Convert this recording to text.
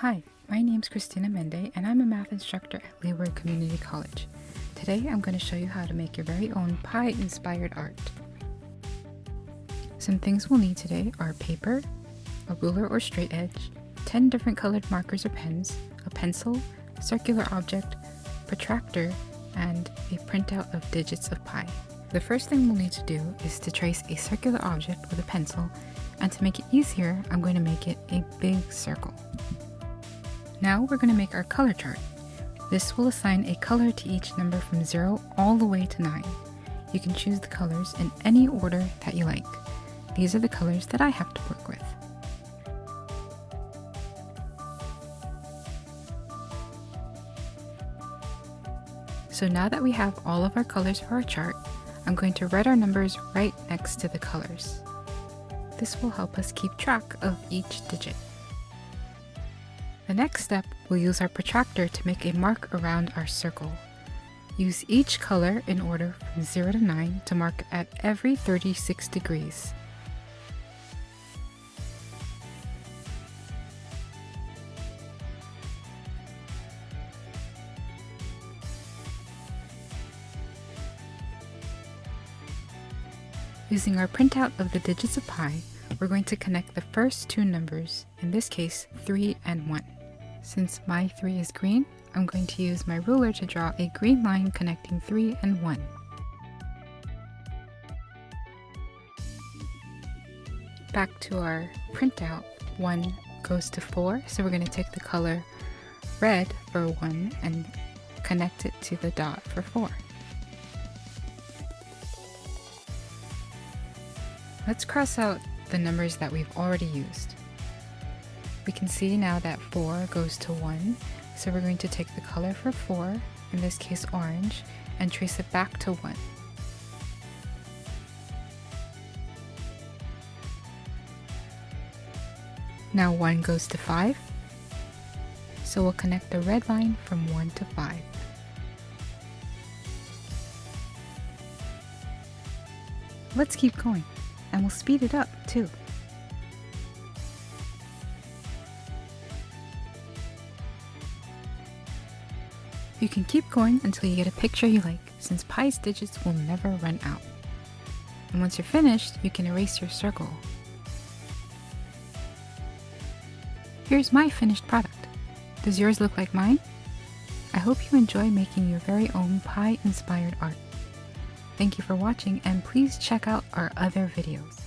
Hi, my name is Christina Mende and I'm a math instructor at Leeward Community College. Today I'm going to show you how to make your very own pi inspired art. Some things we'll need today are paper, a ruler or straight edge, 10 different colored markers or pens, a pencil, circular object, protractor, and a printout of digits of pi. The first thing we'll need to do is to trace a circular object with a pencil, and to make it easier, I'm going to make it a big circle. Now we're going to make our color chart. This will assign a color to each number from 0 all the way to 9. You can choose the colors in any order that you like. These are the colors that I have to work with. So now that we have all of our colors for our chart, I'm going to write our numbers right next to the colors. This will help us keep track of each digit. The next step, we'll use our protractor to make a mark around our circle. Use each color in order from 0 to 9 to mark at every 36 degrees. Using our printout of the digits of pi, we're going to connect the first two numbers, in this case 3 and 1. Since my 3 is green, I'm going to use my ruler to draw a green line connecting 3 and 1. Back to our printout, 1 goes to 4, so we're going to take the color red for 1 and connect it to the dot for 4. Let's cross out the numbers that we've already used. We can see now that 4 goes to 1, so we're going to take the color for 4, in this case orange, and trace it back to 1. Now 1 goes to 5, so we'll connect the red line from 1 to 5. Let's keep going and we'll speed it up too. You can keep going until you get a picture you like, since pi's digits will never run out. And once you're finished, you can erase your circle. Here's my finished product. Does yours look like mine? I hope you enjoy making your very own pi-inspired art. Thank you for watching and please check out our other videos.